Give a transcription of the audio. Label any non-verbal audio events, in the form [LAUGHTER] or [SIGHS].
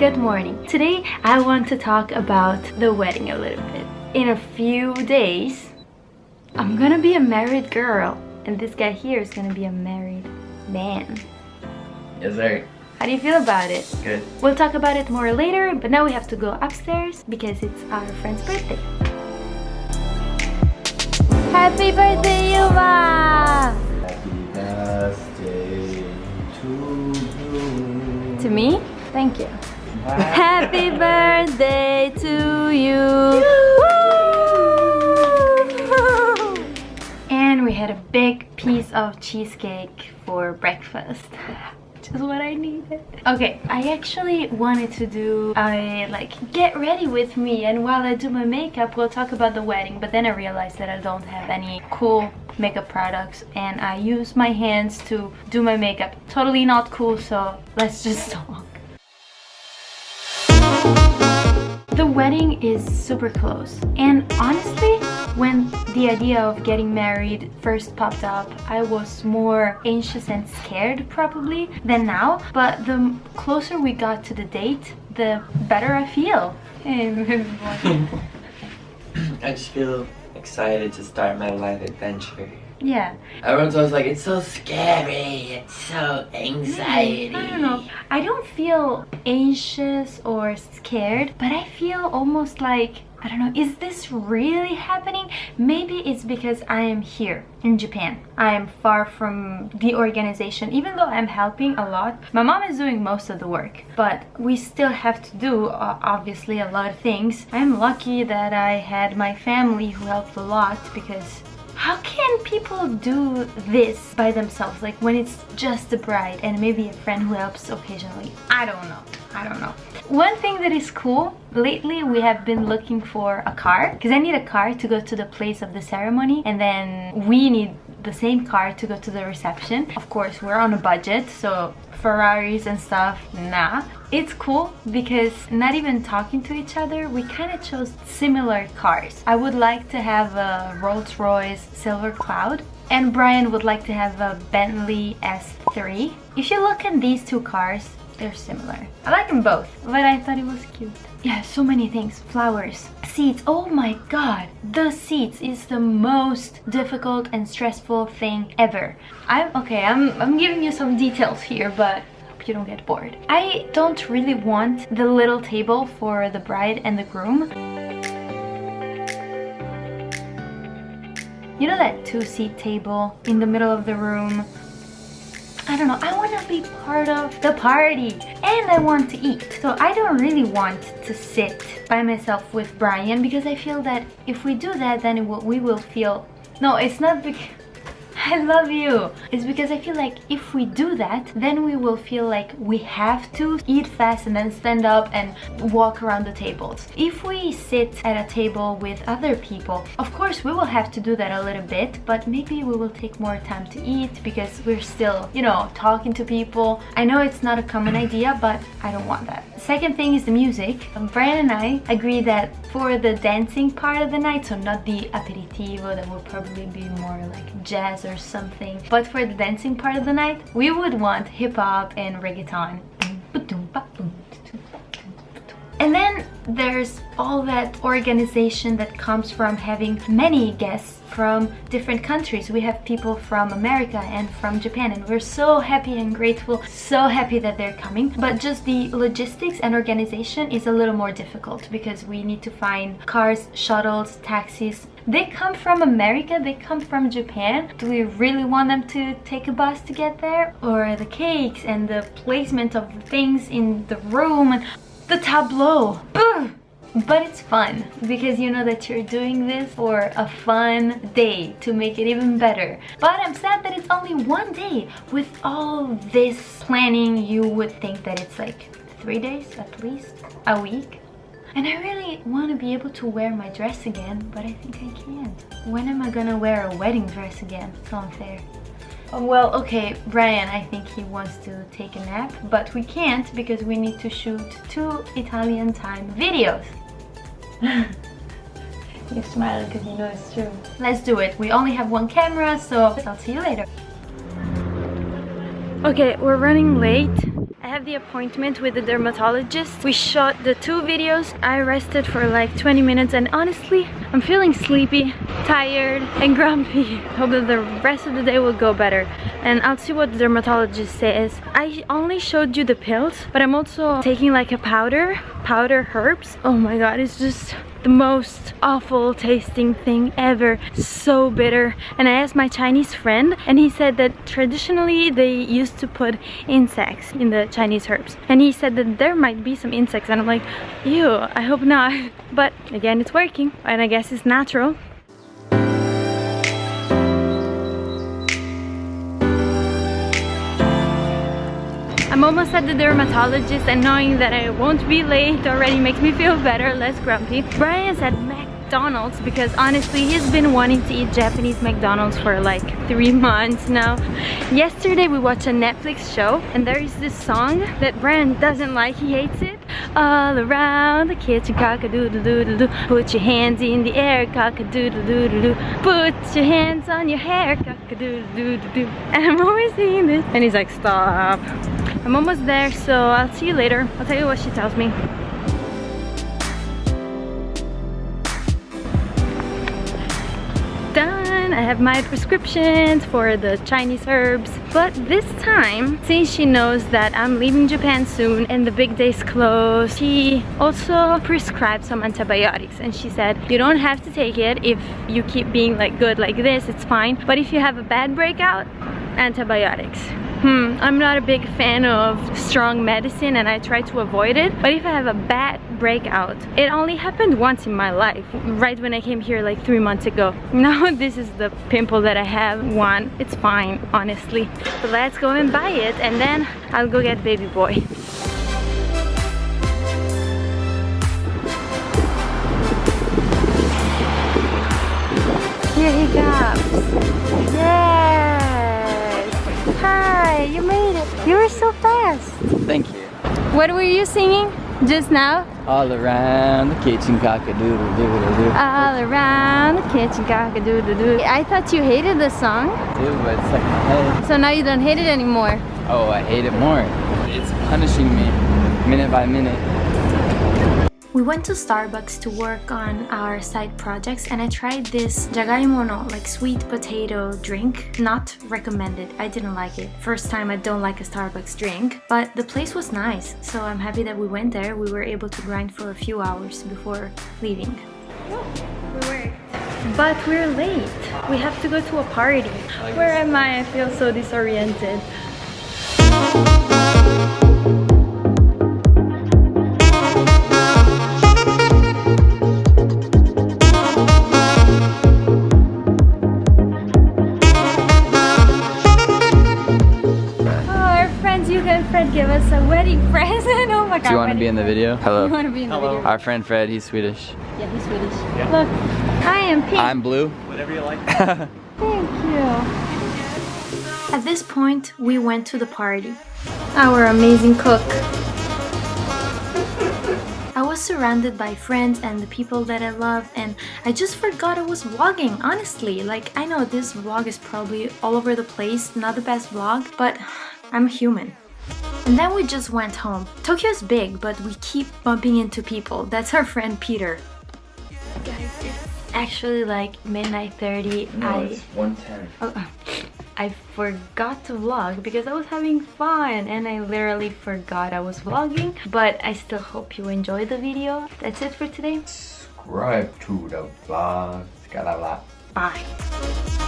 Good morning. Today I want to talk about the wedding a little bit. In a few days, I'm gonna be a married girl and this guy here is gonna be a married man. Yes, sir. How do you feel about it? Good. We'll talk about it more later, but now we have to go upstairs because it's our friend's birthday. Happy birthday, Yuba! Happy birthday to you. To me? Thank you. Happy birthday to you. And we had a big piece of cheesecake for breakfast. Which is what I needed. Okay, I actually wanted to do a like get ready with me and while I do my makeup we'll talk about the wedding but then I realized that I don't have any cool makeup products and I use my hands to do my makeup. Totally not cool so let's just [LAUGHS] talk. The wedding is super close and honestly when the idea of getting married first popped up I was more anxious and scared probably than now but the closer we got to the date the better I feel. [LAUGHS] I just feel excited to start my life adventure. Yeah. Everyone's always like, it's so scary, it's so anxiety. I don't know. I don't feel anxious or scared, but I feel almost like, I don't know, is this really happening? Maybe it's because I am here in Japan. I am far from the organization, even though I'm helping a lot. My mom is doing most of the work, but we still have to do, uh, obviously, a lot of things. I'm lucky that I had my family who helped a lot because how can people do this by themselves? Like when it's just the bride and maybe a friend who helps occasionally? I don't know. I don't know. One thing that is cool lately we have been looking for a car because i need a car to go to the place of the ceremony and then we need the same car to go to the reception. Of course we're on a budget so ferraris and stuff nah. It's cool because not even talking to each other we kind of chose similar cars. I would like to have a rolls-royce silver cloud and brian would like to have a bentley s3 if you look at these two cars they're similar. I like them both. But i thought it was cute. Yeah so many things. Flowers. Seats oh my god. The seats is the most difficult and stressful thing ever. I'm okay i'm i'm giving you some details here but hope you don't get bored. I don't really want the little table for the bride and the groom. You know that two-seat table in the middle of the room I don't know, I want to be part of the party and I want to eat. So I don't really want to sit by myself with Brian because I feel that if we do that then will, we will feel... No, it's not because... I love you. It's because I feel like if we do that, then we will feel like we have to eat fast and then stand up and walk around the tables. If we sit at a table with other people, of course we will have to do that a little bit, but maybe we will take more time to eat because we're still, you know, talking to people. I know it's not a common idea, but I don't want that. Second thing is the music. Brian and I agree that for the dancing part of the night, so not the aperitivo, that will probably be more like jazz or something. But for the dancing part of the night, we would want hip-hop and reggaeton. There's all that organization that comes from having many guests from different countries. We have people from America and from Japan and we're so happy and grateful, so happy that they're coming. But just the logistics and organization is a little more difficult because we need to find cars, shuttles, taxis. They come from America, they come from Japan. Do we really want them to take a bus to get there? Or the cakes and the placement of the things in the room the tableau. Ugh. But it's fun because you know that you're doing this for a fun day to make it even better. But I'm sad that it's only one day. With all this planning, you would think that it's like three days at least, a week. And I really want to be able to wear my dress again, but I think I can't. When am I gonna wear a wedding dress again? So unfair. Well, okay, Brian, I think he wants to take a nap, but we can't because we need to shoot two Italian time videos. [LAUGHS] You're smiling because you know it's true. Let's do it. We only have one camera, so I'll see you later. Okay, we're running late have the appointment with the dermatologist. We shot the two videos. I rested for like 20 minutes and honestly, I'm feeling sleepy, tired, and grumpy. [LAUGHS] Hope that the rest of the day will go better. And I'll see what the dermatologist says. I only showed you the pills, but I'm also taking like a powder, powder herbs. Oh my god, it's just the most awful tasting thing ever. So bitter. And I asked my Chinese friend and he said that traditionally they used to put insects in the Chinese herbs. And he said that there might be some insects and I'm like ew I hope not. [LAUGHS] But again it's working and I guess it's natural I'm almost at the dermatologist and knowing that I won't be late already makes me feel better, less grumpy. Brian's at McDonald's because honestly he's been wanting to eat Japanese McDonald's for like three months now. Yesterday we watched a Netflix show and there is this song that Brian doesn't like, he hates it. All around the kitchen, cock-a-doodle-doodle-doo Put your hands in the air, cock-a-doodle-doodle-doo Put your hands on your hair, cock-a-doodle-doodle-doo And I'm always singing this and he's like, stop I'm almost there, so I'll see you later. I'll tell you what she tells me. Done! I have my prescriptions for the Chinese herbs. But this time, since she knows that I'm leaving Japan soon and the big day's close, she also prescribed some antibiotics. And she said, you don't have to take it if you keep being like good like this, it's fine. But if you have a bad breakout, antibiotics. Hmm, I'm not a big fan of strong medicine and I try to avoid it. But if I have a bad breakout, it only happened once in my life, right when I came here like three months ago. [LAUGHS] Now this is the pimple that I have, one. It's fine, honestly. Let's go and buy it and then I'll go get baby boy. Here he comes. Yes! You made it. You were so fast. Thank you. What were you singing just now? All around the kitchen cock-a-doodle doodle doo. All around the kitchen cock-a-doodle-doo. I thought you hated the song, Too, but it's like my head. so now you don't hate it anymore. Oh, I hate it more. It's punishing me minute by minute. We went to Starbucks to work on our side projects and I tried this jagaimono, like sweet potato drink. Not recommended. I didn't like it. First time I don't like a Starbucks drink. But the place was nice, so I'm happy that we went there. We were able to grind for a few hours before leaving. we worked. But we're late. We have to go to a party. Where am I? I feel so disoriented. My god. Do you want to be in the video? [LAUGHS] Hello. You want to be in the video? Our friend Fred, he's Swedish. Yeah, he's Swedish. Yeah. Look, I am pink. I'm blue. Whatever you like. [LAUGHS] Thank you. At this point, we went to the party. Our amazing cook. [LAUGHS] I was surrounded by friends and the people that I love and I just forgot I was vlogging, honestly. Like, I know this vlog is probably all over the place, not the best vlog, but [SIGHS] I'm human. And then we just went home. Tokyo's big, but we keep bumping into people. That's our friend Peter. Guys, it's actually like midnight 30. I 110. Oh, [LAUGHS] I forgot to vlog because I was having fun and I literally forgot I was vlogging but I still hope you enjoyed the video. That's it for today. Subscribe to the vlog. Bye.